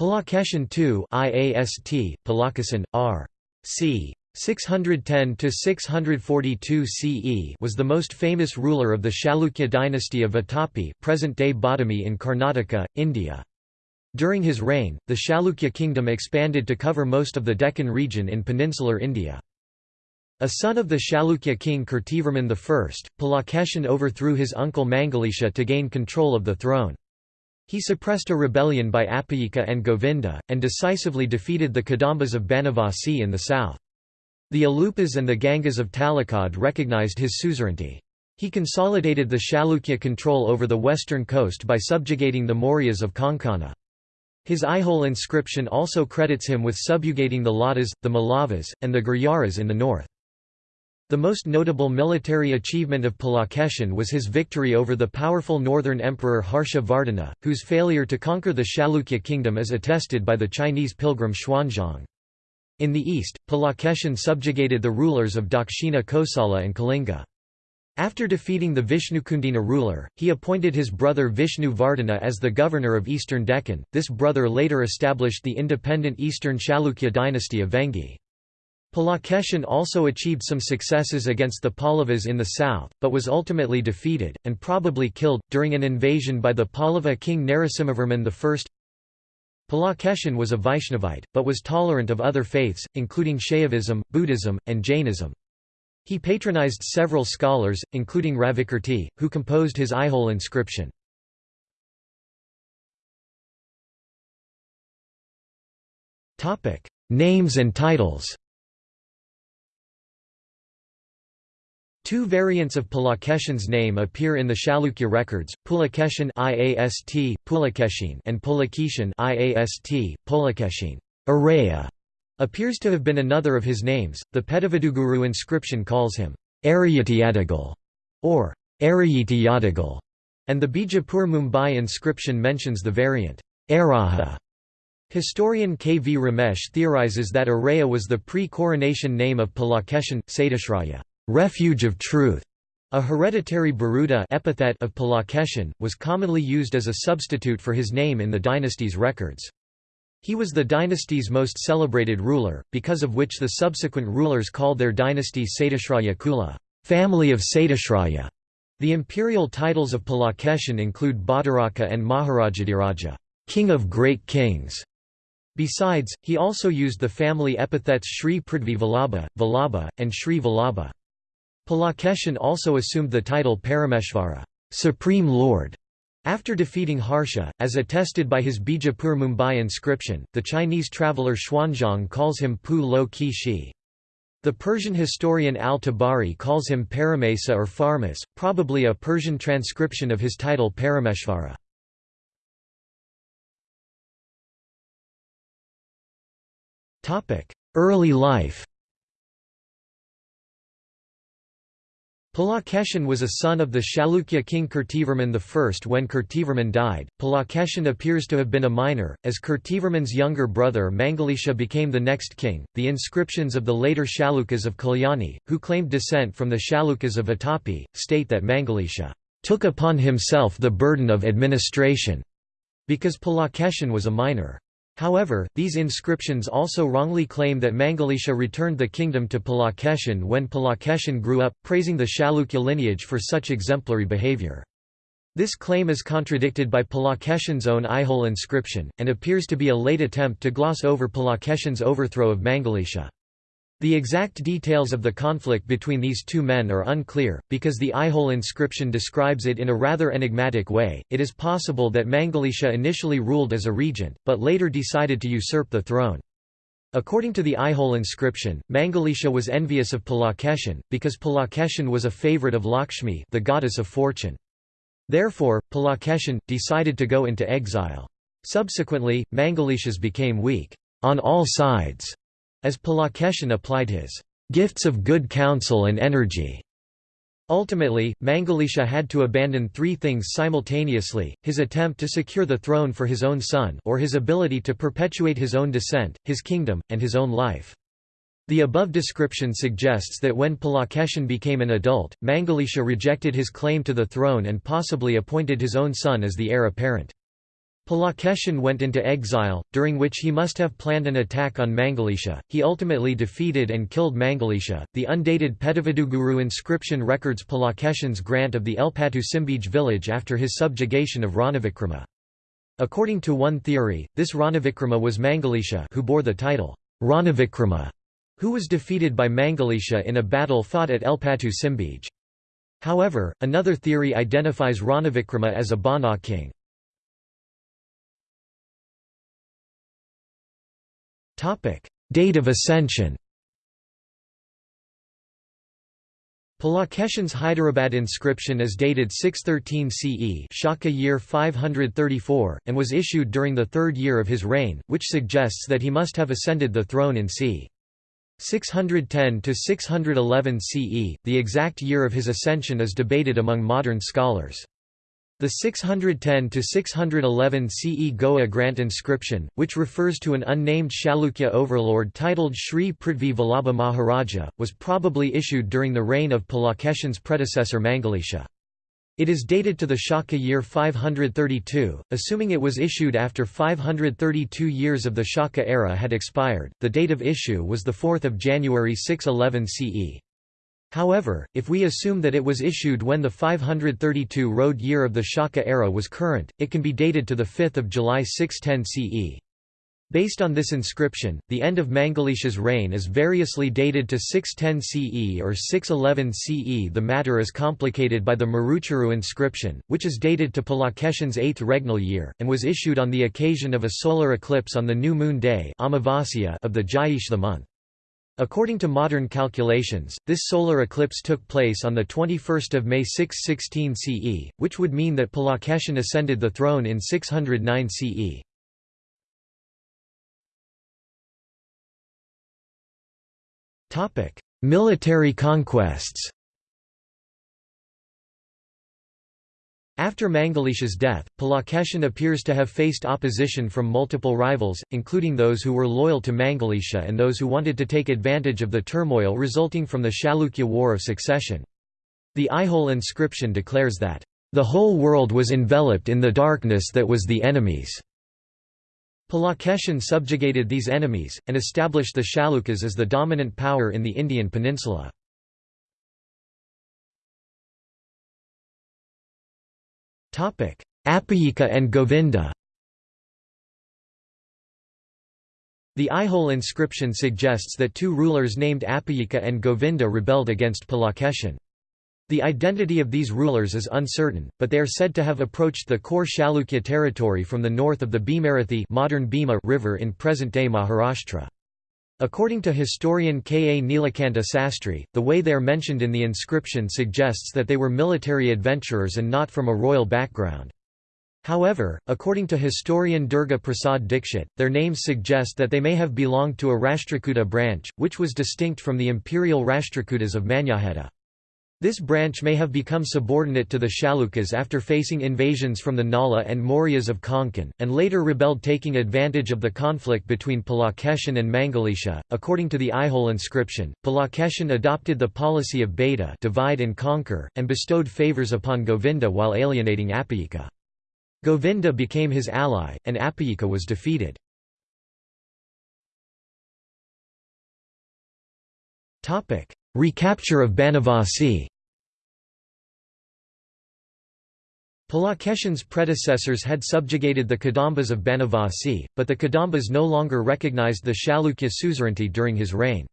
Pulakeshin II IAST, Palakasan, R. c. 610–642 CE was the most famous ruler of the Chalukya dynasty of Vatapi present-day Badami in Karnataka, India. During his reign, the Chalukya kingdom expanded to cover most of the Deccan region in peninsular India. A son of the Chalukya king Kirtivarman I, Pulakeshin overthrew his uncle Mangalisha to gain control of the throne. He suppressed a rebellion by Appayika and Govinda, and decisively defeated the Kadambas of Banavasi in the south. The Alupas and the Gangas of Talakad recognized his suzerainty. He consolidated the Chalukya control over the western coast by subjugating the Mauryas of Konkana. His Aihole inscription also credits him with subjugating the Ladas, the Mallavas, and the Gurjaras in the north. The most notable military achievement of Pulakeshin was his victory over the powerful northern emperor Harsha Vardhana, whose failure to conquer the Chalukya kingdom is attested by the Chinese pilgrim Xuanzang. In the east, Pulakeshin subjugated the rulers of Dakshina Kosala and Kalinga. After defeating the Vishnukundina ruler, he appointed his brother Vishnu Vardhana as the governor of eastern Deccan. This brother later established the independent eastern Chalukya dynasty of Vengi. Pulakeshin also achieved some successes against the Pallavas in the south, but was ultimately defeated, and probably killed, during an invasion by the Pallava king Narasimhavarman I. Pulakeshin was a Vaishnavite, but was tolerant of other faiths, including Shaivism, Buddhism, and Jainism. He patronized several scholars, including Ravikirti, who composed his Aihole inscription. Names and titles Two variants of Pulakeshin's name appear in the Chalukya records: Pulakeshin (IAST, Pulakeshin) and Pulakeshin (IAST, Pulakeshin). Araya appears to have been another of his names. The Pedavaduguru inscription calls him Arayatiyadagal or Arayitiyadagal, and the Bijapur Mumbai inscription mentions the variant Araha. Historian K. V. Ramesh theorizes that Araya was the pre-coronation name of Pulakeshin, Satyashraya, refuge of truth. A hereditary biruda epithet of Pulakeshin, was commonly used as a substitute for his name in the dynasty's records. He was the dynasty's most celebrated ruler, because of which the subsequent rulers called their dynasty Satyashraya Kula family of Satyashraya". The imperial titles of Pulakeshin include Bhattaraka and Maharajadhiraja king of great kings". Besides, he also used the family epithets Sri Prithvi Vallabha, Vallabha, and Sri Vallabha. Pulakeshin also assumed the title Parameshvara Supreme Lord", after defeating Harsha, as attested by his Bijapur Mumbai inscription, the Chinese traveller Xuanzang calls him Pu Lo Ki Shi. The Persian historian al-Tabari calls him Paramesa or Pharmas, probably a Persian transcription of his title Parameshvara. Early life Pulakeshin was a son of the Chalukya king Kirtivarman I. When Kirtivarman died, Pulakeshin appears to have been a minor, as Kirtivarman's younger brother Mangalisha became the next king. The inscriptions of the later Chalukyas of Kalyani, who claimed descent from the Chalukyas of Vatapi, state that Mangalisha took upon himself the burden of administration, because Pulakeshin was a minor. However, these inscriptions also wrongly claim that Mangalisha returned the kingdom to Pulakeshin when Pulakeshin grew up, praising the Chalukya lineage for such exemplary behavior. This claim is contradicted by Pulakeshin's own Aihole inscription, and appears to be a late attempt to gloss over Pulakeshin's overthrow of Mangalisha. The exact details of the conflict between these two men are unclear, because the Aihole inscription describes it in a rather enigmatic way. It is possible that Mangalisha initially ruled as a regent, but later decided to usurp the throne. According to the Aihole inscription, Mangalisha was envious of Pulakeshin, because Pulakeshin was a favorite of Lakshmi the goddess of fortune. Therefore, Pulakeshin, decided to go into exile. Subsequently, Mangalishas became weak on all sides as Pulakeshin applied his gifts of good counsel and energy. Ultimately, Mangalisha had to abandon three things simultaneously, his attempt to secure the throne for his own son or his ability to perpetuate his own descent, his kingdom, and his own life. The above description suggests that when Pulakeshin became an adult, Mangalisha rejected his claim to the throne and possibly appointed his own son as the heir apparent. Pulakeshin went into exile, during which he must have planned an attack on Mangalisha. He ultimately defeated and killed Mangalisha. The undated Pedaviduguru inscription records Pulakeshin's grant of the Elpatu Simbij village after his subjugation of Ranavikrama. According to one theory, this Ranavikrama was Mangalisha who bore the title Ranavikrama, who was defeated by Mangalisha in a battle fought at Elpatu Simbij. However, another theory identifies Ranavikrama as a Bana king. Date of ascension Pulakeshin's Hyderabad inscription is dated 613 CE Shaka year 534, and was issued during the third year of his reign, which suggests that he must have ascended the throne in c. 610 to 611 CE. The exact year of his ascension is debated among modern scholars. The 610–611 CE Goa grant inscription, which refers to an unnamed Chalukya overlord titled Sri Prithvi Vallabha Maharaja, was probably issued during the reign of Pulakeshin's predecessor Mangalisha. It is dated to the Shaka year 532, assuming it was issued after 532 years of the Shaka era had expired. The date of issue was the 4th of January 611 CE. However, if we assume that it was issued when the 532 road year of the Shaka era was current, it can be dated to 5 July 610 CE. Based on this inscription, the end of Mangalisha's reign is variously dated to 610 CE or 611 CE. The matter is complicated by the Maruchuru inscription, which is dated to Pulakeshin's eighth regnal year, and was issued on the occasion of a solar eclipse on the new moon day of the Jyeshtha month. According to modern calculations, this solar eclipse took place on 21 May 616 CE, which would mean that Pulakeshin ascended the throne in 609 CE. Military conquests After Mangalisha's death, Pulakeshin appears to have faced opposition from multiple rivals, including those who were loyal to Mangalisha and those who wanted to take advantage of the turmoil resulting from the Chalukya War of Succession. The Aihole inscription declares that, "...the whole world was enveloped in the darkness that was the enemies." Pulakeshin subjugated these enemies, and established the Chalukyas as the dominant power in the Indian peninsula. Appayika and Govinda The Aihole inscription suggests that two rulers named Appayika and Govinda rebelled against Pulakeshin. The identity of these rulers is uncertain, but they are said to have approached the core Chalukya territory from the north of the Bhimarathi modern river in present-day Maharashtra. According to historian K. A. Nilakanta Sastry, the way they are mentioned in the inscription suggests that they were military adventurers and not from a royal background. However, according to historian Durga Prasad Dikshit, their names suggest that they may have belonged to a Rashtrakuta branch, which was distinct from the imperial Rashtrakutas of Manyakheta. This branch may have become subordinate to the Chalukyas after facing invasions from the Nala and Mauryas of Konkan, and later rebelled taking advantage of the conflict between Pulakeshin and Mangalisha. According to the Aihole inscription, Pulakeshin adopted the policy of bheda divide and conquer, and bestowed favours upon Govinda while alienating Appayika. Govinda became his ally, and Appayika was defeated. Recapture of Banavasi Pulakeshin's predecessors had subjugated the Kadambas of Banavasi, but the Kadambas no longer recognized the Chalukya suzerainty during his reign.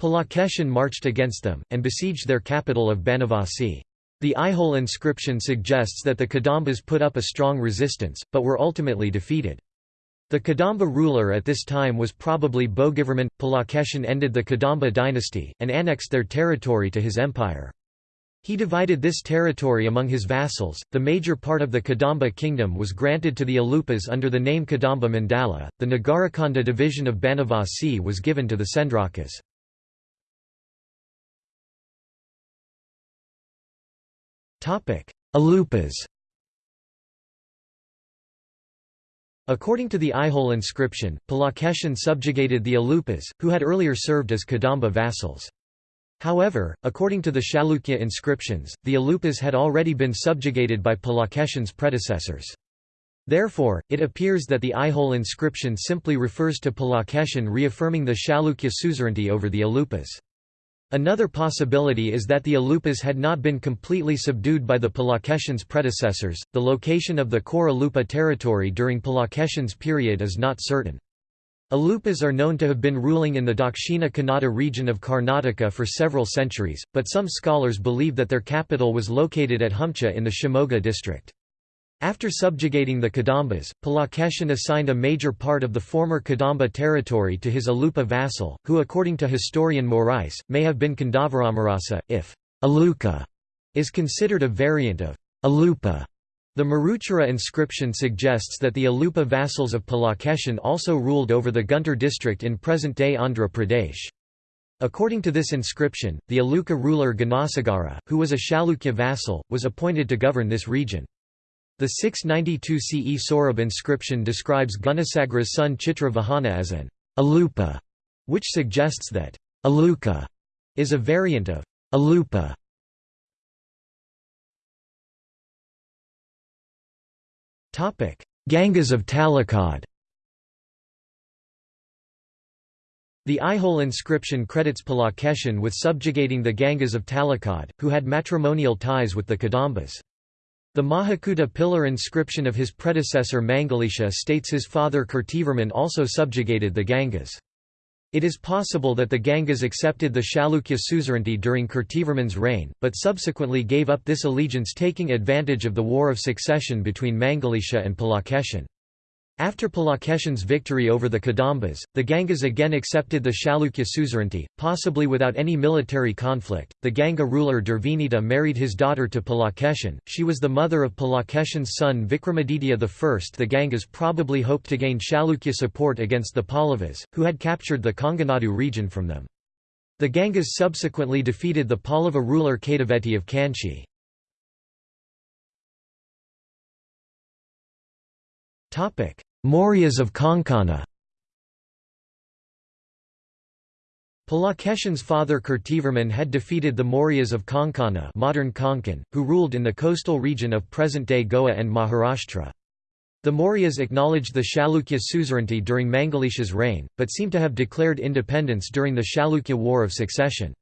Pulakeshin marched against them, and besieged their capital of Banavasi. The Aihole inscription suggests that the Kadambas put up a strong resistance, but were ultimately defeated. The Kadamba ruler at this time was probably Bhogivarman. Pulakeshin ended the Kadamba dynasty, and annexed their territory to his empire. He divided this territory among his vassals. The major part of the Kadamba kingdom was granted to the Alupas under the name Kadamba Mandala. The Nagarakhanda division of Banavasi was given to the Sendrakas. Alupas According to the Aihole inscription, Pulakeshin subjugated the Alupas, who had earlier served as Kadamba vassals. However, according to the Chalukya inscriptions, the Alupas had already been subjugated by Pulakeshin's predecessors. Therefore, it appears that the Aihole inscription simply refers to Pulakeshin reaffirming the Chalukya suzerainty over the Alupas. Another possibility is that the Alupas had not been completely subdued by the Pulakeshin's predecessors. The location of the core Alupa territory during Pulakeshin's period is not certain. Alupas are known to have been ruling in the Dakshina Kannada region of Karnataka for several centuries, but some scholars believe that their capital was located at Humcha in the Shimoga district. After subjugating the Kadambas, Pulakeshin assigned a major part of the former Kadamba territory to his Alupa vassal, who according to historian Moraes, may have been Kandavaramarasa, if Aluka is considered a variant of Alupa. The Maruchuru inscription suggests that the Alupa vassals of Pulakeshin also ruled over the Guntur district in present-day Andhra Pradesh. According to this inscription, the Aluka ruler Gunasagara, who was a Chalukya vassal, was appointed to govern this region. The 692 CE Sorab inscription describes Gunasagara's son Chitravahana as an Alupa, which suggests that Aluka is a variant of Alupa. Gangas of Talakad The Aihole inscription credits Pulakeshin with subjugating the Gangas of Talakad, who had matrimonial ties with the Kadambas. The Mahakuta pillar inscription of his predecessor Mangalisha states his father Kirtivarman also subjugated the Gangas. It is possible that the Gangas accepted the Chalukya suzerainty during Kirtivarman's reign, but subsequently gave up this allegiance taking advantage of the war of succession between Mangalisha and Pulakeshin. After Pulakeshin's victory over the Kadambas, the Gangas again accepted the Chalukya suzerainty, possibly without any military conflict. The Ganga ruler Durvinita married his daughter to Pulakeshin. She was the mother of Pulakeshin's son Vikramaditya I. The Gangas probably hoped to gain Chalukya support against the Pallavas, who had captured the Konganadu region from them. The Gangas subsequently defeated the Pallava ruler Kedaveti of Kanchi. Topic: Mauryas of Konkana Pulakeshin's father Kirtivarman had defeated the Mauryas of Konkana modern Konkan, who ruled in the coastal region of present-day Goa and Maharashtra. The Mauryas acknowledged the Chalukya suzerainty during Mangalisha's reign, but seem to have declared independence during the Chalukya War of Succession.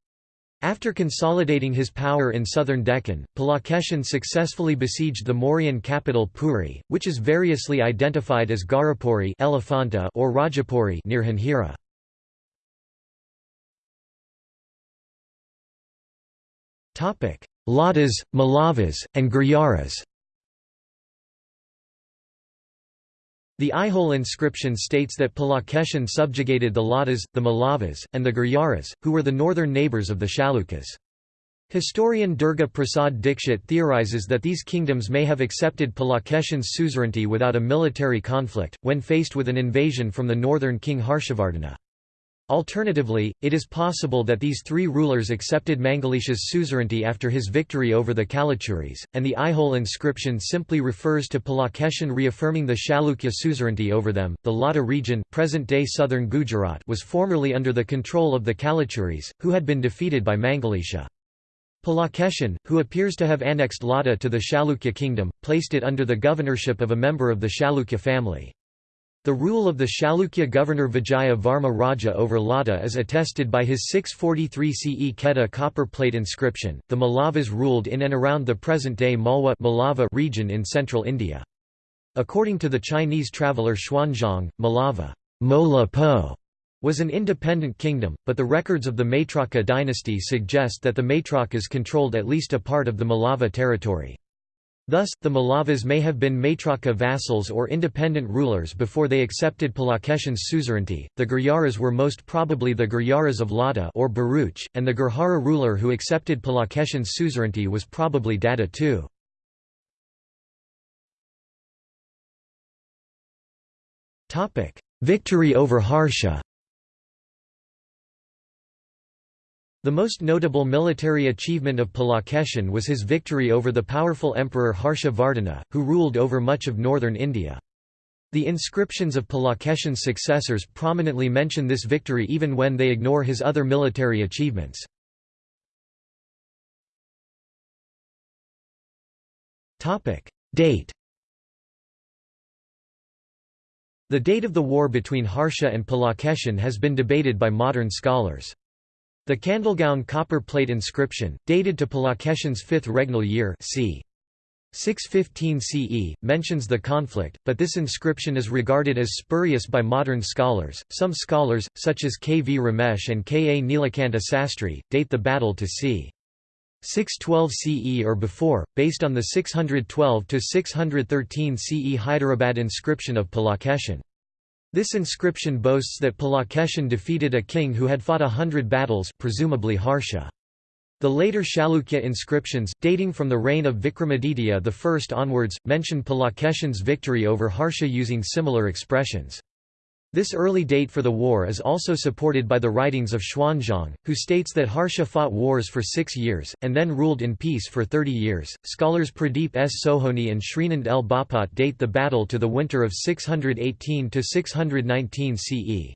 After consolidating his power in southern Deccan, Pulakeshin successfully besieged the Mauryan capital Puri, which is variously identified as Gharapuri or Rajapuri near Janjira. Ladas, Malavas, and Gurjaras The Aihole inscription states that Pulakeshin subjugated the Ladas, the Mallavas, and the Gurjaras, who were the northern neighbours of the Chalukyas. Historian Durga Prasad Dikshit theorizes that these kingdoms may have accepted Pulakeshin's suzerainty without a military conflict, when faced with an invasion from the northern king Harshavardhana. Alternatively, it is possible that these three rulers accepted Mangalisha's suzerainty after his victory over the Kalachuris, and the Aihole inscription simply refers to Pulakeshin reaffirming the Chalukya suzerainty over them. The Lata region, present-day southern Gujarat, was formerly under the control of the Kalachuris, who had been defeated by Mangalisha. Pulakeshin, who appears to have annexed Lata to the Chalukya kingdom, placed it under the governorship of a member of the Chalukya family. The rule of the Chalukya governor Vijaya Varma Raja over Lata is attested by his 643 CE Kheda copper plate inscription. The Malavas ruled in and around the present-day Malwa Malava region in central India. According to the Chinese traveller Xuanzang, Malava Mola Po was an independent kingdom, but the records of the Maitraka dynasty suggest that the Maitrakas controlled at least a part of the Malava territory. Thus, the Malavas may have been Maitraka vassals or independent rulers before they accepted Pulakeshin's suzerainty. The Gurjaras were most probably the Gurjaras of Lata or Bharuch, and the Gurjara ruler who accepted Pulakeshin's suzerainty was probably Dada II. Victory over Harsha The most notable military achievement of Pulakeshin was his victory over the powerful emperor Harsha Vardhana, who ruled over much of northern India. The inscriptions of Pulakeshin's successors prominently mention this victory even when they ignore his other military achievements. Date The date of the war between Harsha and Pulakeshin has been debated by modern scholars. The Kandalgaon copper plate inscription, dated to Pulakeshin's fifth regnal year c. 615 CE, mentions the conflict, but this inscription is regarded as spurious by modern scholars. Some scholars, such as K. V. Ramesh and K. A. Nilakanta Sastry, date the battle to c. 612 CE or before, based on the 612–613 CE Hyderabad inscription of Pulakeshin. This inscription boasts that Pulakeshin defeated a king who had fought a hundred battles presumably Harsha. The later Chalukya inscriptions, dating from the reign of Vikramaditya I onwards, mention Pulakeshin's victory over Harsha using similar expressions. This early date for the war is also supported by the writings of Xuanzang, who states that Harsha fought wars for six years, and then ruled in peace for 30 years. Scholars Pradeep S. Sohoni and Srinand L. Bapat date the battle to the winter of 618 619 CE.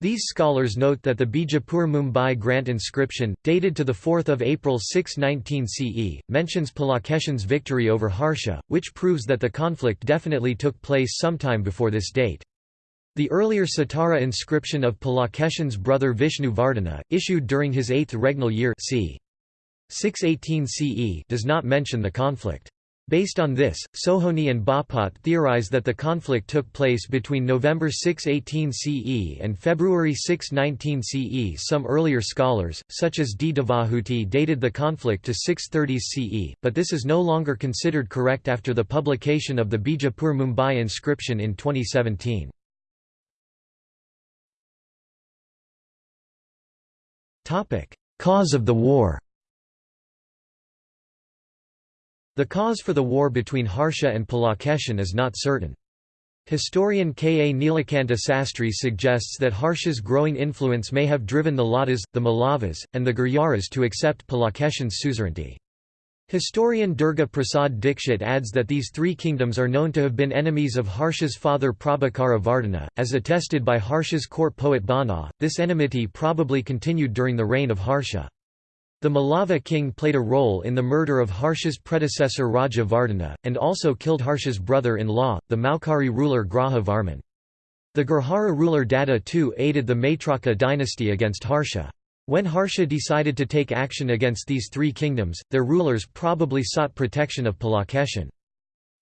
These scholars note that the Bijapur Mumbai grant inscription, dated to 4 April 619 CE, mentions Pulakeshin's victory over Harsha, which proves that the conflict definitely took place sometime before this date. The earlier Satara inscription of Pulakeshin's brother Vishnu Vardhana, issued during his eighth regnal year c. 618 CE does not mention the conflict. Based on this, Sohoni and Bapat theorize that the conflict took place between November 618 CE and February 619 CE. Some earlier scholars, such as D. Devahuti dated the conflict to 630s CE, but this is no longer considered correct after the publication of the Bijapur Mumbai inscription in 2017. Cause of the war The cause for the war between Harsha and Pulakeshin is not certain. Historian K. A. Nilakanta Sastry suggests that Harsha's growing influence may have driven the Ladas, the Mallavas, and the Gurjaras to accept Pulakeshin's suzerainty. Historian Durga Prasad Dikshit adds that these three kingdoms are known to have been enemies of Harsha's father Prabhakara Vardhana, as attested by Harsha's court poet Bana. This enmity probably continued during the reign of Harsha. The Malava king played a role in the murder of Harsha's predecessor Raja Vardhana, and also killed Harsha's brother-in-law, the Maukhari ruler Graha Varman. The Gurjara ruler Dada too aided the Maitraka dynasty against Harsha. When Harsha decided to take action against these three kingdoms, their rulers probably sought protection of Pulakeshin.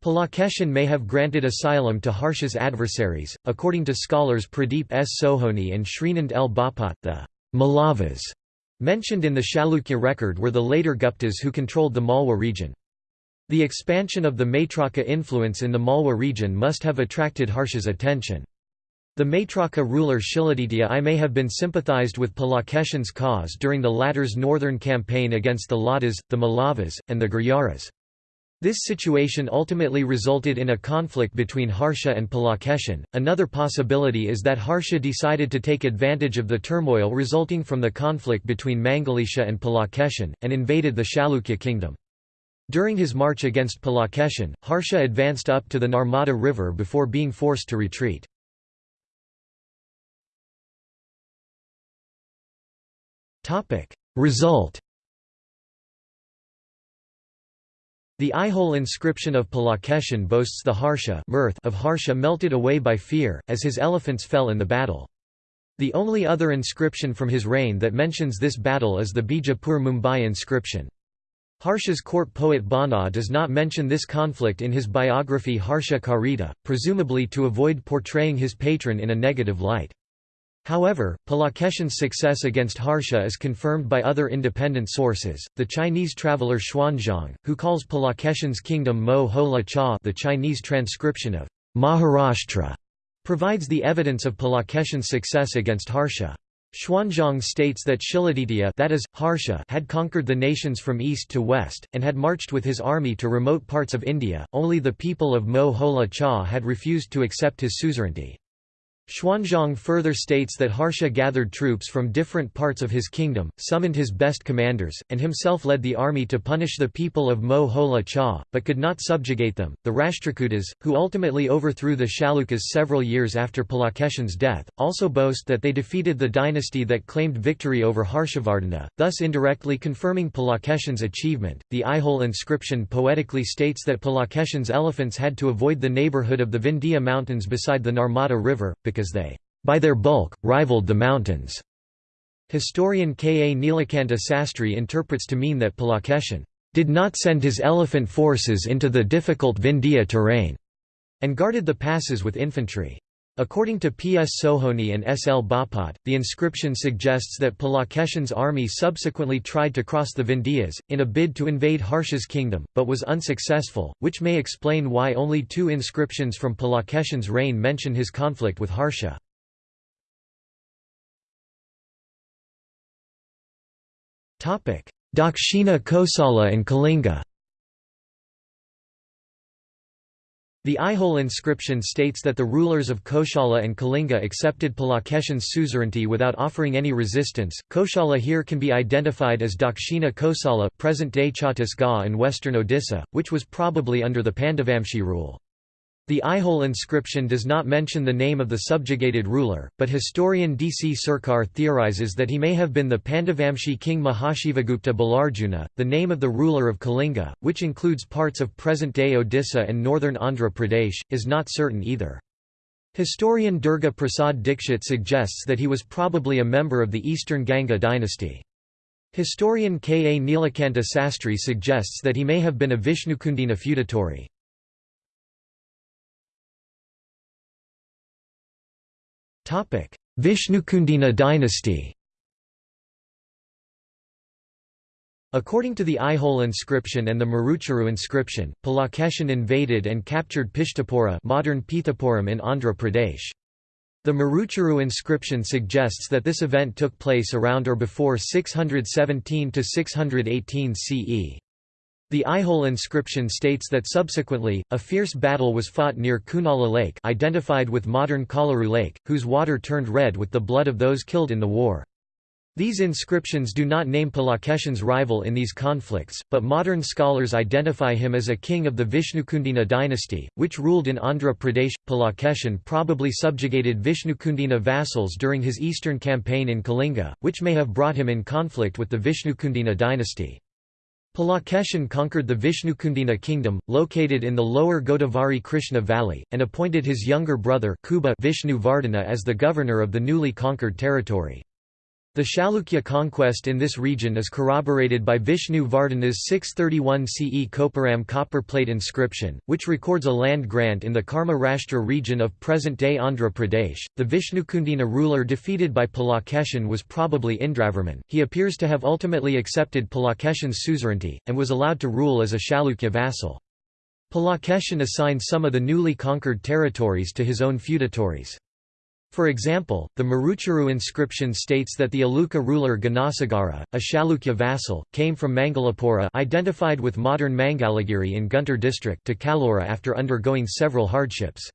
Pulakeshin may have granted asylum to Harsha's adversaries. According to scholars Pradeep S. Sohoni and Srinand L. Bapat, the Malavas mentioned in the Chalukya record were the later Guptas who controlled the Malwa region. The expansion of the Maitraka influence in the Malwa region must have attracted Harsha's attention. The Maitraka ruler Shiladitya I may have been sympathized with Pulakeshin's cause during the latter's northern campaign against the Ladas, the Mallavas, and the Gurjaras. This situation ultimately resulted in a conflict between Harsha and Pulakeshin. Another possibility is that Harsha decided to take advantage of the turmoil resulting from the conflict between Mangalisha and Pulakeshin, and invaded the Chalukya kingdom. During his march against Pulakeshin, Harsha advanced up to the Narmada River before being forced to retreat. Result The Aihole inscription of Pulakeshin boasts the harsha of Harsha melted away by fear, as his elephants fell in the battle. The only other inscription from his reign that mentions this battle is the Bijapur Mumbai inscription. Harsha's court poet Bana does not mention this conflict in his biography Harsha Charita, presumably to avoid portraying his patron in a negative light. However, Pulakeshin's success against Harsha is confirmed by other independent sources. The Chinese traveler Xuanzang, who calls Pulakeshin's kingdom Mo Ho La Cha, the Chinese transcription of Maharashtra, provides the evidence of Pulakeshin's success against Harsha. Xuanzang states that Shiladitya that is, Harsha had conquered the nations from east to west, and had marched with his army to remote parts of India, only the people of Mo Ho La Cha had refused to accept his suzerainty. Xuanzang further states that Harsha gathered troops from different parts of his kingdom, summoned his best commanders, and himself led the army to punish the people of Mo Hola Cha, but could not subjugate them. The Rashtrakutas, who ultimately overthrew the Chalukyas several years after Pulakeshin's death, also boast that they defeated the dynasty that claimed victory over Harshavardhana, thus indirectly confirming Pulakeshin's achievement. The Aihole inscription poetically states that Pulakeshin's elephants had to avoid the neighborhood of the Vindhya mountains beside the Narmada River, because they, by their bulk, rivaled the mountains. Historian K. A. Nilakanta Sastry interprets to mean that Pulakeshin did not send his elephant forces into the difficult Vindhya terrain, and guarded the passes with infantry. According to P. S. Sohoni and S. L. Bapat, the inscription suggests that Pulakeshin's army subsequently tried to cross the Vindhyas, in a bid to invade Harsha's kingdom, but was unsuccessful, which may explain why only two inscriptions from Pulakeshin's reign mention his conflict with Harsha. Dakshina Kosala and Kalinga The Aihole inscription states that the rulers of Koshala and Kalinga accepted Pulakeshin's suzerainty without offering any resistance. Koshala here can be identified as Dakshina Kosala, present-day Chhattisgarh and western Odisha, which was probably under the Pandavamshi rule. The Aihole inscription does not mention the name of the subjugated ruler, but historian D. C. Sircar theorizes that he may have been the Pandavamshi king Mahashivagupta Balarjuna. The name of the ruler of Kalinga, which includes parts of present-day Odisha and northern Andhra Pradesh, is not certain either. Historian Durga Prasad Dikshit suggests that he was probably a member of the eastern Ganga dynasty. Historian K. A. Nilakanta Sastry suggests that he may have been a Vishnukundina feudatory. Vishnukundina dynasty According to the Aihole inscription and the Maruchuru inscription, Pulakeshin invaded and captured Pishtapura modern Pithapuram in Andhra Pradesh. The Maruchuru inscription suggests that this event took place around or before 617–618 CE. The Aihole inscription states that subsequently, a fierce battle was fought near Kunala Lake identified with modern Kolleru Lake, whose water turned red with the blood of those killed in the war. These inscriptions do not name Pulakeshin's rival in these conflicts, but modern scholars identify him as a king of the Vishnukundina dynasty, which ruled in Andhra Pradesh. Pulakeshin probably subjugated Vishnukundina vassals during his eastern campaign in Kalinga, which may have brought him in conflict with the Vishnukundina dynasty. Pulakeshin conquered the Vishnukundina kingdom, located in the lower Godavari Krishna valley, and appointed his younger brother Kubja Vishnu Vardhana as the governor of the newly conquered territory. The Chalukya conquest in this region is corroborated by Vishnu Vardhana's 631 CE Koparam copper plate inscription, which records a land grant in the Karma Rashtra region of present-day Andhra Pradesh. The Vishnukundina ruler defeated by Pulakeshin was probably Indravarman. He appears to have ultimately accepted Pulakeshin's suzerainty, and was allowed to rule as a Chalukya vassal. Pulakeshin assigned some of the newly conquered territories to his own feudatories. For example, the Maruchuru inscription states that the Aluka ruler Gunasagara, a Chalukya vassal, came from Mangalapura identified with modern Mangalagiri in Guntur district to Kalora after undergoing several hardships.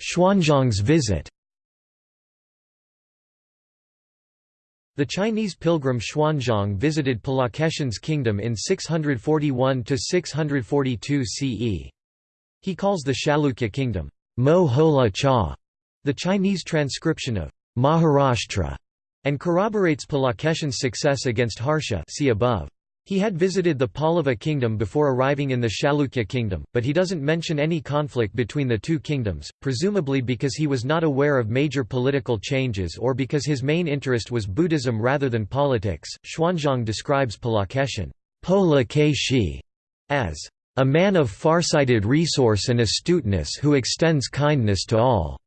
Xuanzang's visit The Chinese pilgrim Xuanzang visited Pulakeshin's kingdom in 641–642 CE. He calls the Chalukya kingdom, Mo Hola Cha, the Chinese transcription of Maharashtra, and corroborates Pulakeshin's success against Harsha see above. He had visited the Pallava kingdom before arriving in the Chalukya kingdom, but he doesn't mention any conflict between the two kingdoms, presumably because he was not aware of major political changes or because his main interest was Buddhism rather than politics. Xuanzang describes Pulakeshin Pola as a man of farsighted resource and astuteness who extends kindness to all.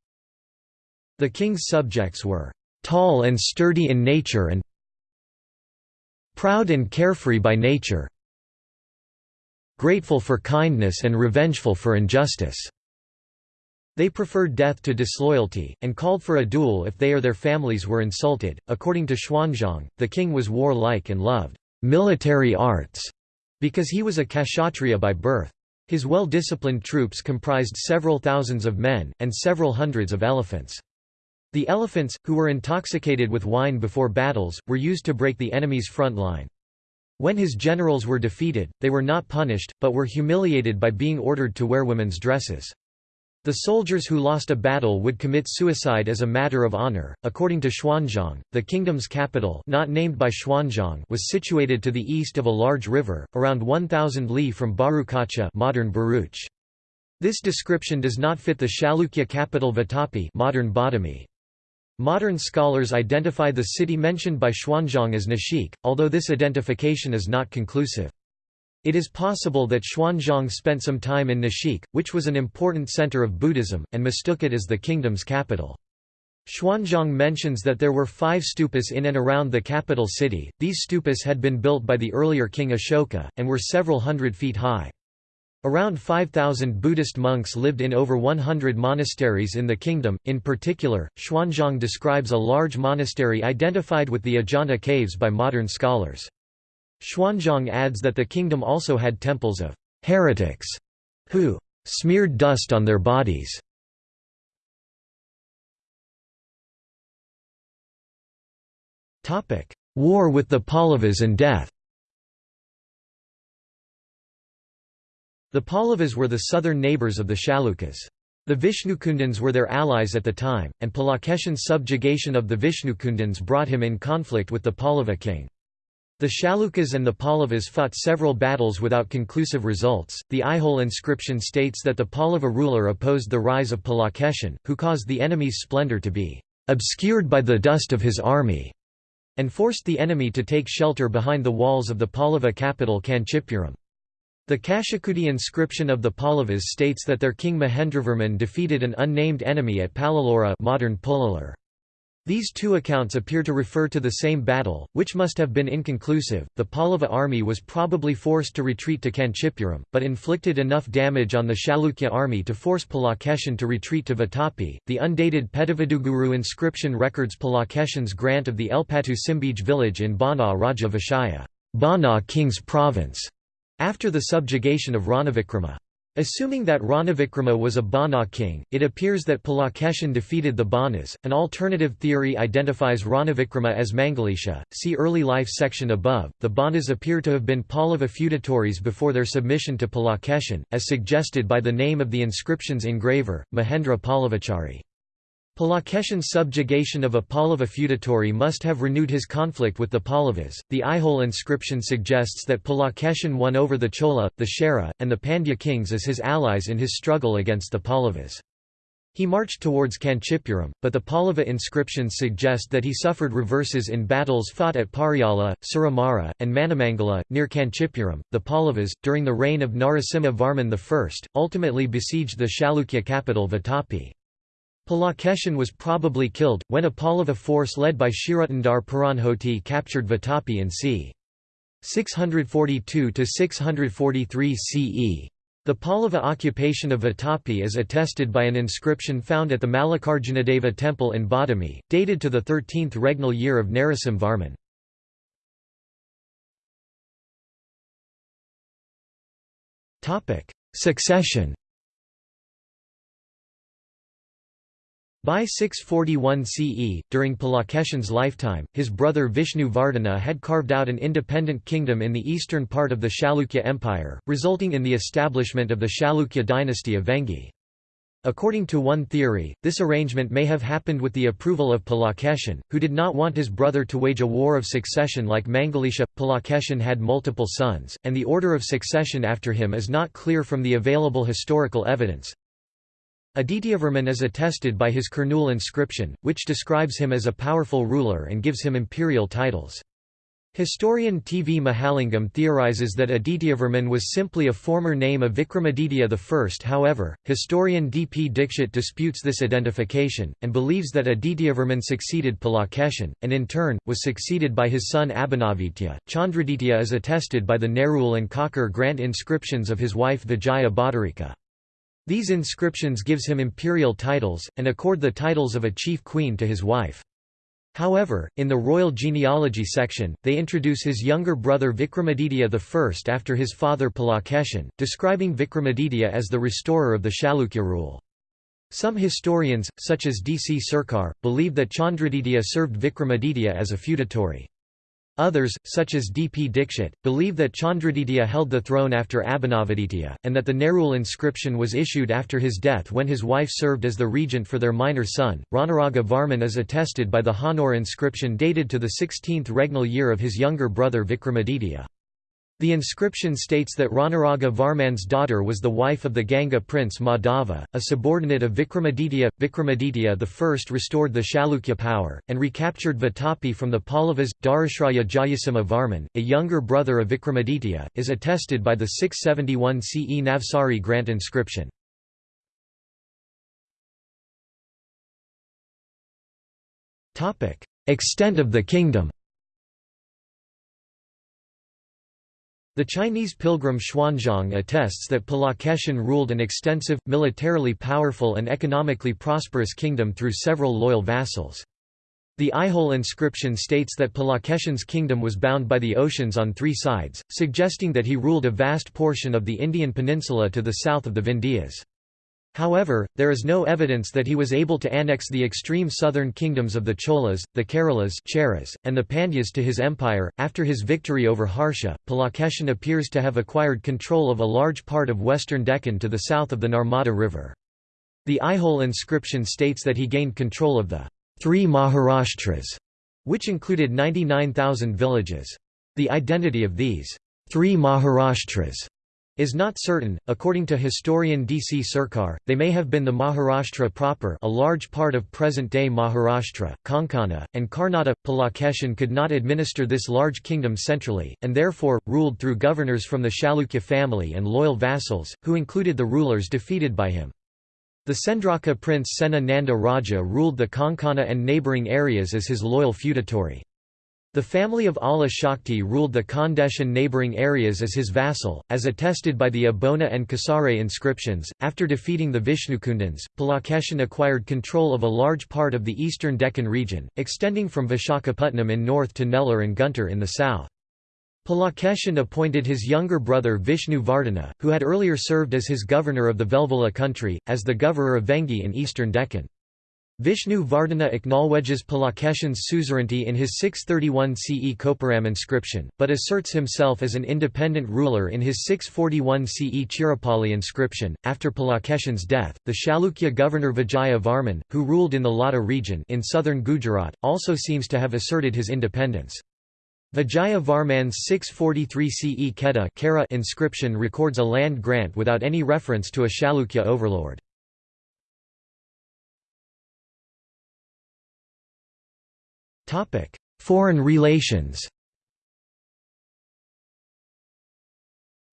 The king's subjects were tall and sturdy in nature and Proud and carefree by nature Grateful for kindness and revengeful for injustice. They preferred death to disloyalty, and called for a duel if they or their families were insulted. According to Xuanzang, the king was warlike and loved military arts because he was a kshatriya by birth. His well-disciplined troops comprised several thousands of men, and several hundreds of elephants. The elephants, who were intoxicated with wine before battles, were used to break the enemy's front line. When his generals were defeated, they were not punished, but were humiliated by being ordered to wear women's dresses. The soldiers who lost a battle would commit suicide as a matter of honor. According to Xuanzang, the kingdom's capital, not named by Xuanzang, was situated to the east of a large river, around 1000 li from Bharucacha, modern Bharuch. This description does not fit the Chalukya capital Vatapi, modern Badami. Modern scholars identify the city mentioned by Xuanzang as Nashik, although this identification is not conclusive. It is possible that Xuanzang spent some time in Nashik, which was an important center of Buddhism, and mistook it as the kingdom's capital. Xuanzang mentions that there were five stupas in and around the capital city. These stupas had been built by the earlier king Ashoka, and were several hundred feet high. Around 5,000 Buddhist monks lived in over 100 monasteries in the kingdom. In particular, Xuanzang describes a large monastery identified with the Ajanta caves by modern scholars. Xuanzang adds that the kingdom also had temples of heretics who smeared dust on their bodies. War with the Pallavas and death The Pallavas were the southern neighbours of the Chalukyas. The Vishnukundans were their allies at the time, and Pulakeshin's subjugation of the Vishnukundans brought him in conflict with the Pallava king. The Chalukyas and the Pallavas fought several battles without conclusive results. The Aihole inscription states that the Pallava ruler opposed the rise of Pulakeshin, who caused the enemy's splendour to be obscured by the dust of his army, and forced the enemy to take shelter behind the walls of the Pallava capital Kanchipuram. The Kashikudi inscription of the Pallavas states that their king Mahendravarman defeated an unnamed enemy at Palalora modern. These two accounts appear to refer to the same battle, which must have been inconclusive. The Pallava army was probably forced to retreat to Kanchipuram, but inflicted enough damage on the Chalukya army to force Pulakeshin to retreat to Vatapi. The undated Petavaduguru inscription records Pulakeshin's grant of the Elpatu Simbij village in Bana Raja Vishaya, Bana King's province, after the subjugation of Ranavikrama. Assuming that Ranavikrama was a Bana king, it appears that Pulakeshin defeated the Banas. An alternative theory identifies Ranavikrama as Mangalisha. See early life section above. The Banas appear to have been Pallava feudatories before their submission to Pulakeshin, as suggested by the name of the inscription's engraver, Mahendra Pallavachari. Pulakeshin's subjugation of a Pallava feudatory must have renewed his conflict with the Pallavas. The Aihole inscription suggests that Pulakeshin won over the Chola, the Chera, and the Pandya kings as his allies in his struggle against the Pallavas. He marched towards Kanchipuram, but the Pallava inscriptions suggest that he suffered reverses in battles fought at Pariyala, Suramara, and Manamangala, near Kanchipuram. The Pallavas, during the reign of Narasimha Varman I, ultimately besieged the Chalukya capital Vatapi. Pulakeshin was probably killed, when a Pallava force led by Shirutandar Puranhoti captured Vatapi in c. 642–643 CE. The Pallava occupation of Vatapi is attested by an inscription found at the Mallikarjunadeva temple in Badami, dated to the 13th regnal year of Narasim Varman. Succession By 641 CE, during Pulakeshin's lifetime, his brother Vishnu Vardhana had carved out an independent kingdom in the eastern part of the Chalukya Empire, resulting in the establishment of the Chalukya dynasty of Vengi. According to one theory, this arrangement may have happened with the approval of Pulakeshin, who did not want his brother to wage a war of succession like Mangalisha. Pulakeshin had multiple sons, and the order of succession after him is not clear from the available historical evidence. Adityavarman is attested by his Kurnool inscription, which describes him as a powerful ruler and gives him imperial titles. Historian T. V. Mahalingam theorizes that Adityavarman was simply a former name of Vikramaditya I. However, historian D. P. Dikshit disputes this identification, and believes that Adityavarman succeeded Pulakeshin, and in turn, was succeeded by his son Abhinavaditya. Chandraditya is attested by the Nerul and Kakar grant inscriptions of his wife Vijaya Bhattarika. These inscriptions gives him imperial titles, and accord the titles of a chief queen to his wife. However, in the royal genealogy section, they introduce his younger brother Vikramaditya I after his father Pulakeshin, describing Vikramaditya as the restorer of the Chalukya rule. Some historians, such as D. C. Sircar, believe that Chandraditya served Vikramaditya as a feudatory. Others, such as D. P. Dikshit, believe that Chandraditya held the throne after Abhinavaditya, and that the Nerul inscription was issued after his death when his wife served as the regent for their minor son. Ranaraga Varman is attested by the Hanor inscription dated to the 16th regnal year of his younger brother Vikramaditya. The inscription states that Ranaraga Varman's daughter was the wife of the Ganga prince Madhava, a subordinate of Vikramaditya. Vikramaditya I restored the Chalukya power, and recaptured Vatapi from the Pallavas. Dharashraya Jayasimha Varman, a younger brother of Vikramaditya, is attested by the 671 CE Navsari grant inscription. Extent of the kingdom The Chinese pilgrim Xuanzang attests that Pulakeshin ruled an extensive, militarily powerful and economically prosperous kingdom through several loyal vassals. The Aihole inscription states that Pulakeshin's kingdom was bound by the oceans on three sides, suggesting that he ruled a vast portion of the Indian peninsula to the south of the Vindhyas. However, there is no evidence that he was able to annex the extreme southern kingdoms of the Cholas, the Keralas and the Pandyas to his empire. After his victory over Harsha, Pulakeshin appears to have acquired control of a large part of western Deccan to the south of the Narmada River. The Aihole inscription states that he gained control of the three Maharashtras, which included 99,000 villages. The identity of these three Maharashtras is not certain. According to historian D. C. Sircar, they may have been the Maharashtra proper, a large part of present-day Maharashtra, Konkana, and Karnataka. Pulakeshin could not administer this large kingdom centrally, and therefore ruled through governors from the Chalukya family and loyal vassals, who included the rulers defeated by him. The Sendraka prince Sena Nanda Raja ruled the Konkana and neighbouring areas as his loyal feudatory. The family of Ala Shakti ruled the Khandesh and neighbouring areas as his vassal, as attested by the Abona and Kasare inscriptions. After defeating the Vishnukundans, Pulakeshin acquired control of a large part of the eastern Deccan region, extending from Vishakhapatnam in north to Nellore and Guntur in the south. Pulakeshin appointed his younger brother Vishnu Vardhana, who had earlier served as his governor of the Velvula country, as the governor of Vengi in eastern Deccan. Vishnu Vardhana acknowledges Pulakeshin's suzerainty in his 631 CE Koparam inscription, but asserts himself as an independent ruler in his 641 CE Chirapali inscription. After Pulakeshin's death, the Chalukya governor Vijaya Varman, who ruled in the Lata region in southern Gujarat, also seems to have asserted his independence. Vijaya Varman's 643 CE Kheda inscription records a land grant without any reference to a Chalukya overlord. Foreign relations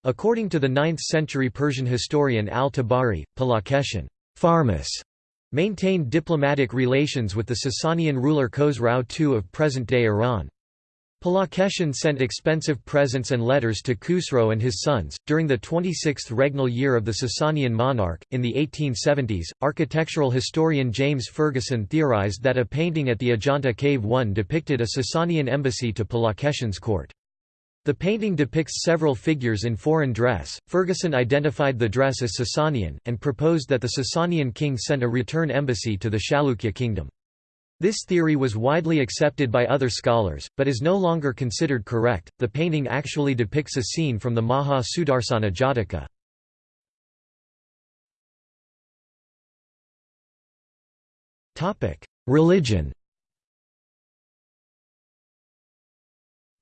According to the 9th-century Persian historian al-Tabari, Pulakeshin Farmas maintained diplomatic relations with the Sasanian ruler Khosrau II of present-day Iran. Pulakeshin sent expensive presents and letters to Khusro and his sons. During the 26th regnal year of the Sasanian monarch, in the 1870s, architectural historian James Fergusson theorized that a painting at the Ajanta Cave 1 depicted a Sasanian embassy to Pulakeshin's court. The painting depicts several figures in foreign dress. Fergusson identified the dress as Sasanian, and proposed that the Sasanian king sent a return embassy to the Chalukya kingdom. This theory was widely accepted by other scholars, but is no longer considered correct. The painting actually depicts a scene from the Maha Sudarsana Jataka. Topic: Religion.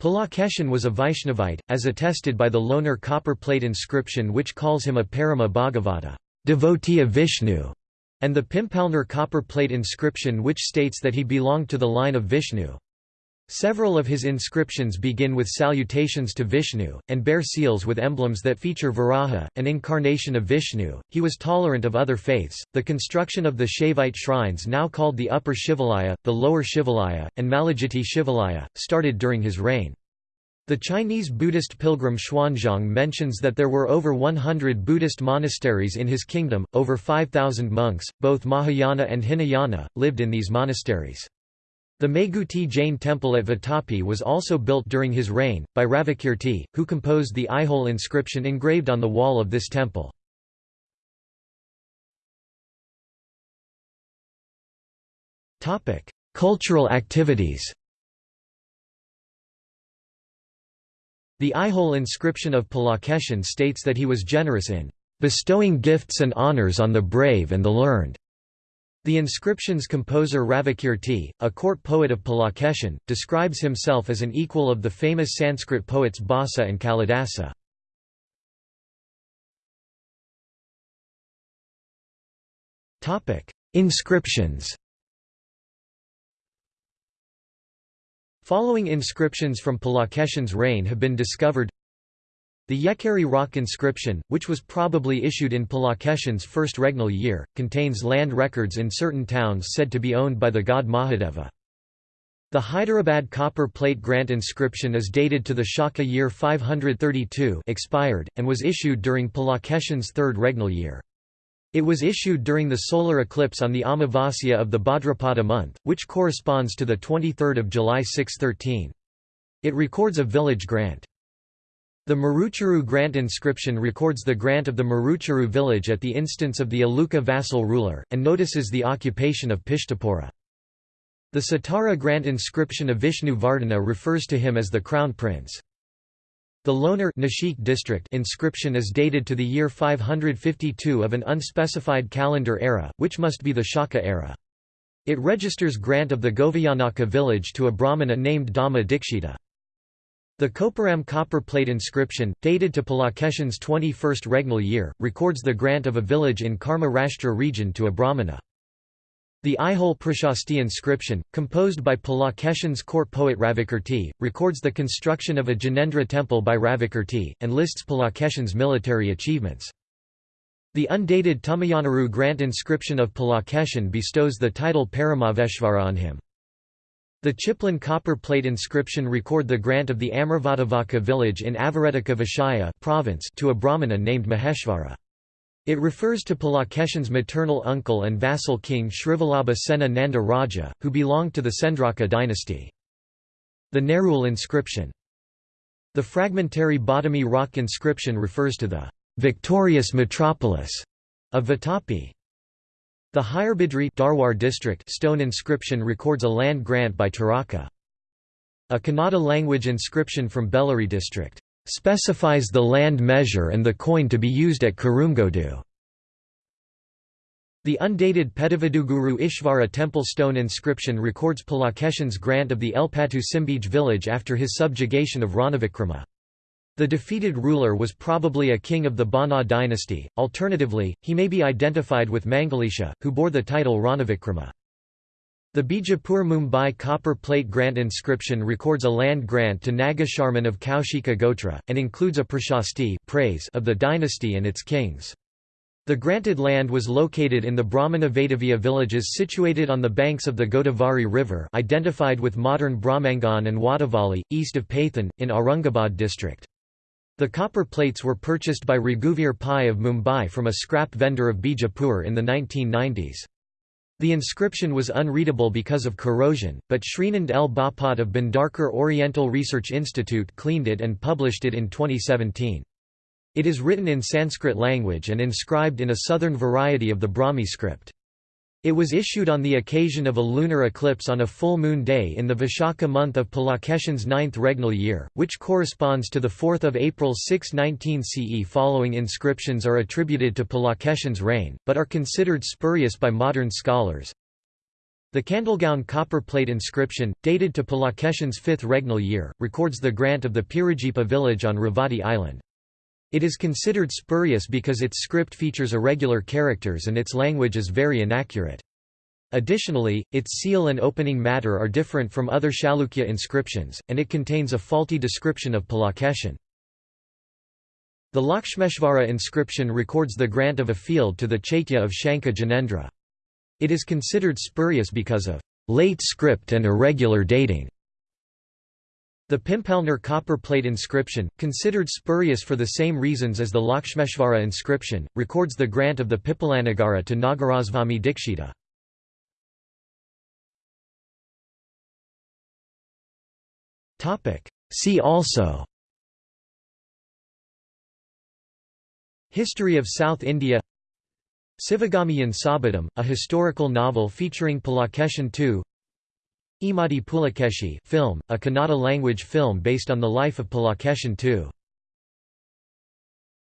Pulakeshin was a Vaishnavite, as attested by the Lohaner copper plate inscription which calls him a Parama Bhagavata, devotee of Vishnu and the Pimpalner copper plate inscription which states that he belonged to the line of Vishnu. Several of his inscriptions begin with salutations to Vishnu, and bear seals with emblems that feature Varaha, an incarnation of Vishnu. He was tolerant of other faiths. The construction of the Shaivite shrines, now called the Upper Shivalaya, the Lower Shivalaya, and Malegitti Shivalaya, started during his reign. The Chinese Buddhist pilgrim Xuanzang mentions that there were over 100 Buddhist monasteries in his kingdom, over 5,000 monks, both Mahayana and Hinayana, lived in these monasteries. The Meguti Jain temple at Vatapi was also built during his reign, by Ravikirti, who composed the Aihole inscription engraved on the wall of this temple. Cultural activities The Aihole inscription of Pulakeshin states that he was generous in bestowing gifts and honors on the brave and the learned. The inscription's composer Ravikirti, a court poet of Pulakeshin, describes himself as an equal of the famous Sanskrit poets Bhasa and Kalidasa. Inscriptions Following inscriptions from Pulakeshin's reign have been discovered the Yekeri rock inscription, which was probably issued in Pulakeshin's first regnal year, contains land records in certain towns said to be owned by the god Mahadeva. The Hyderabad copper plate grant inscription is dated to the Shaka year 532 expired, and was issued during Pulakeshin's third regnal year. It was issued during the solar eclipse on the Amavasya of the Bhadrapada month, which corresponds to 23 July 613. It records a village grant. The Maruchuru grant inscription records the grant of the Maruchuru village at the instance of the Aluka vassal ruler, and notices the occupation of Pishtapura. The Satara grant inscription of Vishnu Vardhana refers to him as the crown prince. The Lohaner Nashik district inscription is dated to the year 552 of an unspecified calendar era, which must be the Shaka era. It registers grant of the Goviyanaka village to a Brahmana named Dhamma Dikshita. The Koparam copper plate inscription, dated to Pulakeshin's 21st regnal year, records the grant of a village in Karma Rashtra region to a Brahmana. The Aihole Prashasti inscription, composed by Pulakeshin's court poet Ravikirti, records the construction of a Jinendra temple by Ravikirti, and lists Pulakeshin's military achievements. The undated Tumayanaru grant inscription of Pulakeshin bestows the title Paramaveshvara on him. The Chiplun copper plate inscription record the grant of the Amravadavaka village in Avaretika Vishaya province to a Brahmana named Maheshvara. It refers to Pulakeshin's maternal uncle and vassal king Shrivalabha Sena Nanda Raja, who belonged to the Sendraka dynasty. The Nerul inscription. The fragmentary Badami rock inscription refers to the victorious metropolis of Vatapi. The Hirebidri Dharwar district stone inscription records a land grant by Taraka. A Kannada language inscription from Bellary district specifies the land measure and the coin to be used at Kurungodu. The undated Pedavaduguru Ishvara temple stone inscription records Pulakeshin's grant of the Elpatu Simbij village after his subjugation of Ranavikrama. The defeated ruler was probably a king of the Bana dynasty, alternatively, he may be identified with Mangalisha, who bore the title Ranavikrama. The Bijapur Mumbai copper plate grant inscription records a land grant to Nagasharman of Kaushika Gotra, and includes a prashasti praise of the dynasty and its kings. The granted land was located in the Brahmana villages situated on the banks of the Godavari River identified with modern Brahmangan and Wadavali, east of Paithan, in Aurangabad district. The copper plates were purchased by Raghuvir Pai of Mumbai from a scrap vendor of Bijapur in the 1990s. The inscription was unreadable because of corrosion, but Srinand L. Bapat of Bhandarkar Oriental Research Institute cleaned it and published it in 2017. It is written in Sanskrit language and inscribed in a southern variety of the Brahmi script. It was issued on the occasion of a lunar eclipse on a full moon day in the Vishaka month of Pulakeshin's ninth regnal year, which corresponds to the 4 April 619 CE. Following inscriptions are attributed to Pulakeshin's reign, but are considered spurious by modern scholars. The Kandalgaon copper plate inscription, dated to Pulakeshin's fifth regnal year, records the grant of the Pirajipa village on Ravati Island. It is considered spurious because its script features irregular characters and its language is very inaccurate. Additionally, its seal and opening matter are different from other Chalukya inscriptions, and it contains a faulty description of Pulakeshin. The Lakshmeshvara inscription records the grant of a field to the Chaitya of Shanka Jinendra. It is considered spurious because of late script and irregular dating. The Pimpalner copper plate inscription, considered spurious for the same reasons as the Lakshmeshvara inscription, records the grant of the Pipalanagara to Nagarasvami Dikshita. See also History of South India Sivagamiyin Sabatham, a historical novel featuring Pulakeshin II Immadi Pulikeshi film, a Kannada language film based on the life of Pulakeshin II